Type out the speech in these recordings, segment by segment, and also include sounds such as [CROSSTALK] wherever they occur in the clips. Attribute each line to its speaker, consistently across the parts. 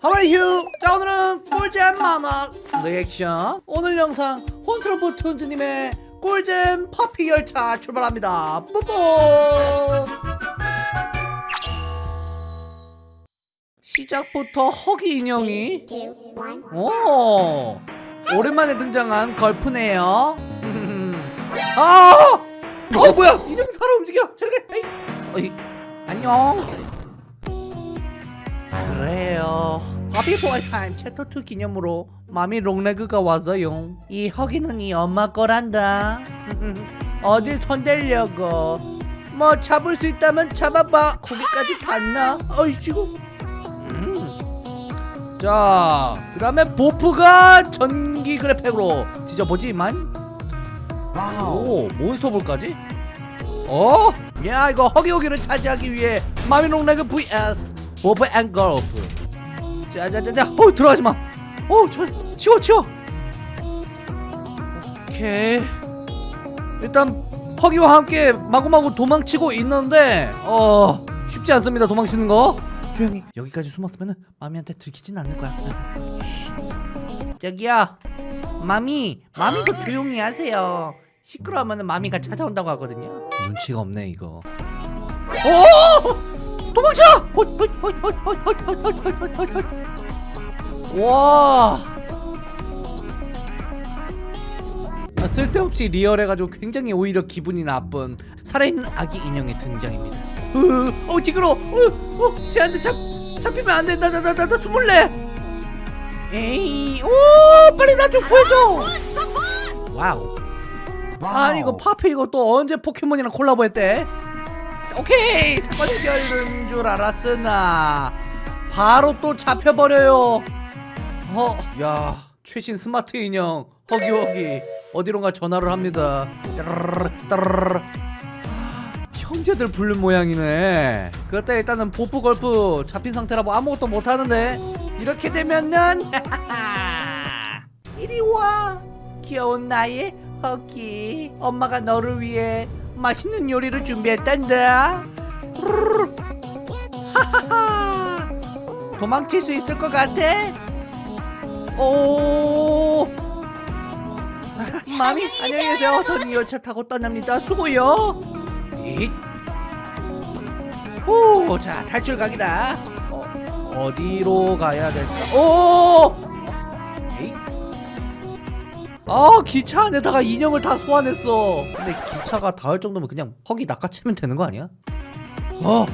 Speaker 1: 하와이휴 자 오늘은 꿀잼 만화 리액션 오늘 영상 혼트로프 툰즈님의 꿀잼 퍼피 열차 출발합니다 뽀뽀 시작부터 허기 인형이. 오 오랜만에 등장한 걸프네요 [LAUGHS] 아! 어 뭐야 인형 살아 움직여 저렇게 에이. 어이. 안녕 그래요. 바비 보이 타임 챕터 2 기념으로 마미 롱레그가 왔어요. 이 허기는 이 엄마 거란다. [LAUGHS] 어딜 손대려고. 뭐 잡을 수 있다면 잡아봐. 거기까지 갔나? 어이씨구. 음. 자, 그 다음에 보프가 전기 그랩팩으로 지져보지만. 오, 몬스터볼까지? 어? 야, 이거 허기허기를 차지하기 위해 마미롱레그 vs 보프 and 걸프. 자자자자, 어, 들어가지 마. 어, 저, 치워, 치워. 오케이. 일단 허기와 함께 마구마구 도망치고 있는데 어 쉽지 않습니다 도망치는 거. 조용히 여기까지 숨었으면 마미한테 들키진 않을 거야. 쉿. 저기요. 마미 마미도 조용히 하세요. 시끄러우면 마미가 찾아온다고 하거든요. 눈치가 없네 이거. 오 도망쳐! 와. 쓸데없이 리얼해가지고 굉장히 오히려 기분이 나쁜 살아있는 아기 인형의 등장입니다. 어, 지그러! 어, 어, 쟤한테 잡, 잡히면 안 돼. 나, 나, 나, 나, 나 숨을래! 에이, 오, 빨리 나 좀 구해줘! Wow. 아, 이거 파피 이거 또 언제 포켓몬이랑 콜라보했대? 오케이 사건 해결인 줄 알았으나 바로 또 잡혀버려요. 어, 야 최신 스마트 인형 허기허기 어디론가 전화를 합니다. 따르르르. 형제들 부른 모양이네. 그렇다 일단은 보프 걸프 잡힌 상태라 뭐 아무것도 못 하는데 이렇게 되면은 [LAUGHS] 이리 와 귀여운 나의 허기 엄마가 너를 위해 맛있는 요리를 준비했단다. 하하하. 도망칠 수 있을 것 같아? 오. 마미 안녕히 계세요. 전이 열차 타고 떠납니다. 수고요. 잇. 오, 자 탈출 각이다. 어, 어디로 가야 될까? 오. 아 기차 안에다가 인형을 다 소환했어. 근데 기차가 닿을 정도면 그냥 허기 낚아채면 되는 거 아니야? 어.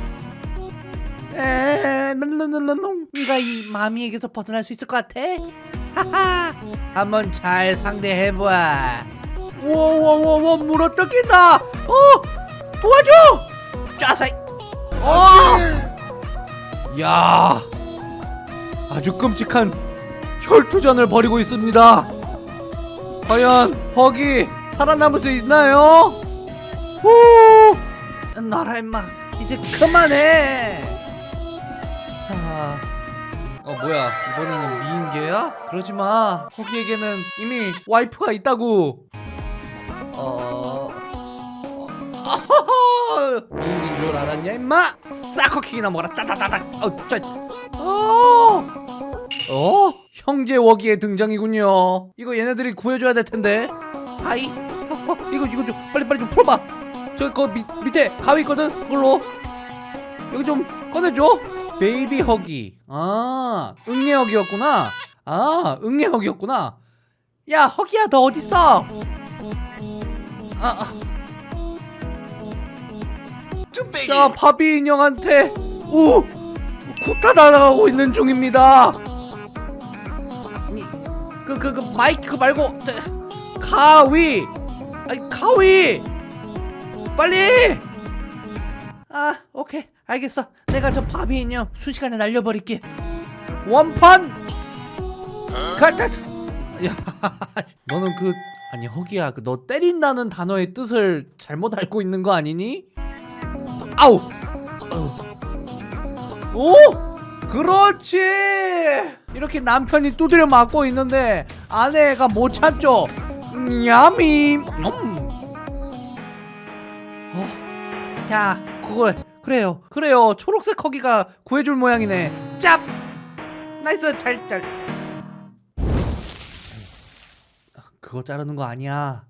Speaker 1: 에, 놈놈놈놈. 네가 이 마미에게서 벗어날 수 있을 것 같아? 하하. 한번 잘 상대해봐. 워워워워 물어 뜯긴다. 어, 도와줘. 짜사이. 어. 야, 아주 끔찍한 혈투전을 벌이고 있습니다. 과연 허기 살아남을 수 있나요? 후. 나라 임마 이제 그만해. 자. 어 뭐야 이번에는 미인계야? 그러지마 허기에게는 이미 와이프가 있다고 어... 미인인 줄 알았냐 임마 싹커킥이나 먹어라 따다다닥 어, 짜... 어... 어? 형제 허기의 등장이군요. 이거 얘네들이 구해줘야 될 텐데. 어, [LAUGHS] 이거 이거 좀 빨리 빨리 좀 풀어봐. 저기 그 밑, 밑에 가위 있거든? 그걸로. 여기 좀 꺼내줘. 베이비 허기. 아 응애 허기였구나. 아 응애 허기였구나. 야 허기야 너 어딨어? 아, 아. 자 바비 인형한테 우! 쿠타 날아가고 있는 중입니다 그 그 그 마이크 말고 저, 가위. 아니 가위. 빨리. 아 오케이. 알겠어. 내가 저 바비 인형 순식간에 날려버릴게. 원판. 가자 야 [LAUGHS] 너는 그 아니 허기야. 그 너 때린다는 단어의 뜻을 잘못 알고 있는 거 아니니? 아우. 아우. 오! 그렇지 이렇게 남편이 두드려 맞고 있는데 아내가 못 참죠. 냠이. 음. 어, 자 그걸 그래요. 그래요. 초록색 허기가 구해줄 모양이네. 짭! nice 잘잘. 그거 자르는 거 아니야.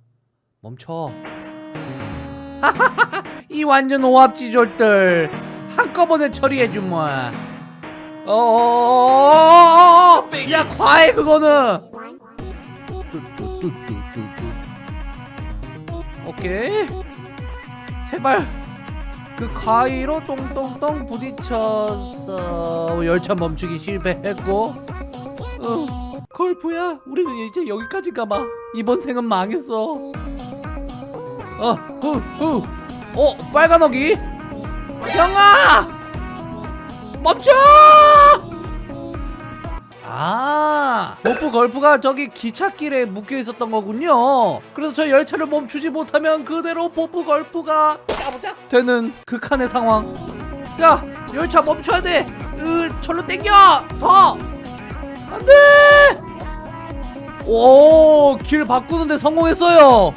Speaker 1: 멈춰. [LAUGHS] 이 완전 오합지졸들. 한꺼번에 처리해주마 어어어어어어 야 과해 그거는 오케이 제발 그 가위로 똥똥똥 부딪혀서 열차 멈추기 실패했고 어, 걸프야 우리는 이제 여기까지인가 봐 이번 생은 망했어 어후후 어 빨간 허기 형아 멈춰 아 모프 걸프가 저기 기찻길에 묶여 있었던 거군요. 그래서 저 열차를 멈추지 못하면 그대로 보프 걸프가 짜부작 되는 극한의 상황. 야 열차 멈춰야 돼. 으, 절로 땡겨. 더. 안돼. 오길 바꾸는데 성공했어요.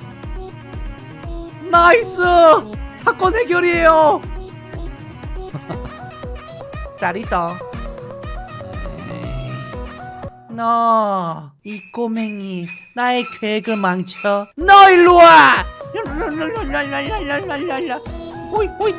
Speaker 1: nice. 사건 해결이에요. [LAUGHS] 짜리짱 너, 이 꼬맹이, 나의 계획을 망쳐. 너 일로 와! 호이, 호이.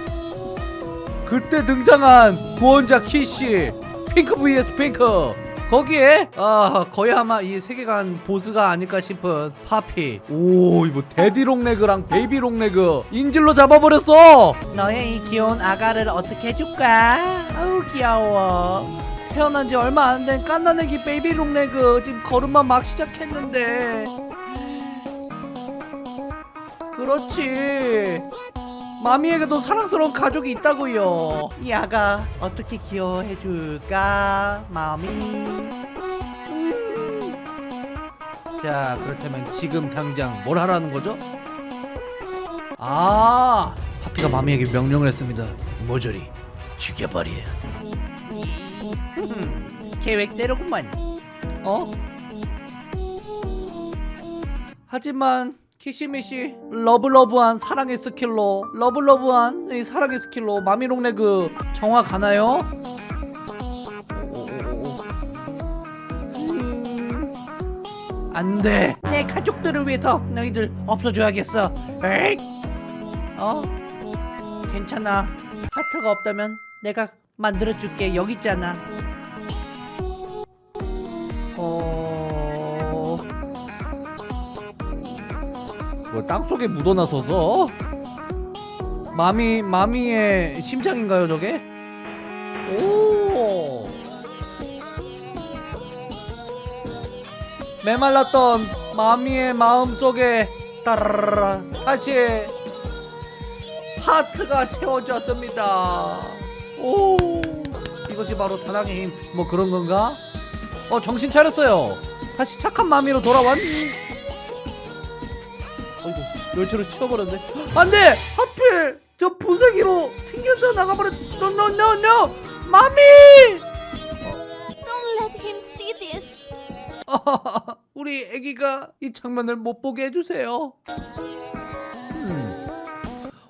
Speaker 1: 그때 등장한 구원자 키씨, 핑크 vs 핑크. 거기에 아 거의 아마 이 세계관 보스가 아닐까 싶은 파피 오 이거 데디 롱레그랑 베이비 롱레그 인질로 잡아버렸어 너의 이 귀여운 아가를 어떻게 해줄까 아우 귀여워 태어난 지 얼마 안 된 깐난애기 베이비 롱레그 지금 걸음만 막 시작했는데. 그렇지. 마미에게도 사랑스러운 가족이 있다고요. 이 아가 어떻게 귀여워해줄까 마미? 음. 자 그렇다면 지금 당장 뭘 하라는 거죠? 아 파피가 마미에게 명령을 했습니다. 모조리 죽여버려 음, 계획대로구만 어? 하지만 키시미시 love love한 사랑의 skill로 love love한 이 사랑의 skill로 마미롱레그 정화 가나요? 음, 안돼 내 가족들을 위해서 너희들 없어줘야겠어 에잇. 어? 괜찮아 하트가 없다면 내가 만들어줄게 여기 있잖아 어... 뭐 땅속에 묻어나서 서 마미 마미의 심장인가요 저게? 오 메말랐던 마미의 마음 속에 따라라라 다시 하트가 채워졌습니다. 오 이것이 바로 사랑의 힘 뭐 그런 건가? 어 정신 차렸어요. 다시 착한 마미로 돌아왔. 어이구 열차를 치워버렸네. 안돼 하필 저 분쇄기로 튕겨져 나가버렸. no no no no 마미.
Speaker 2: Don't let him see this. [LAUGHS]
Speaker 1: 우리 아기가 이 장면을 못 보게 해주세요.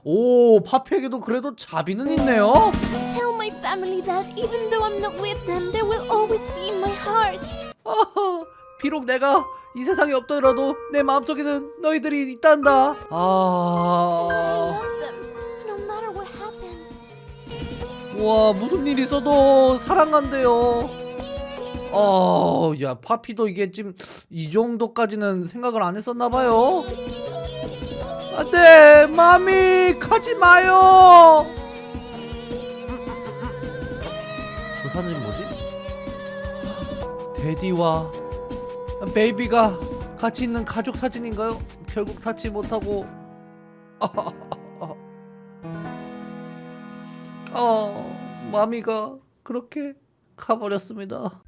Speaker 1: 음. 오 파피에게도 그래도 자비는 있네요.
Speaker 2: Tell my family that even though I'm not with them, they will always be in my heart.
Speaker 1: 아하, 비록 내가 이 세상에 없더라도 내 마음속에는 너희들이 있단다. 아. 와 무슨 일 있어도 사랑한대요. 어, 야 파피도 이게 지금 이 정도까지는 생각을 안 했었나 봐요. 안돼, 마미 가지 마요. 저 사진이 뭐지? 데디와 베이비가 같이 있는 가족 사진인가요? 결국 닿지 못하고 어 [LAUGHS] 마미가 그렇게 가버렸습니다.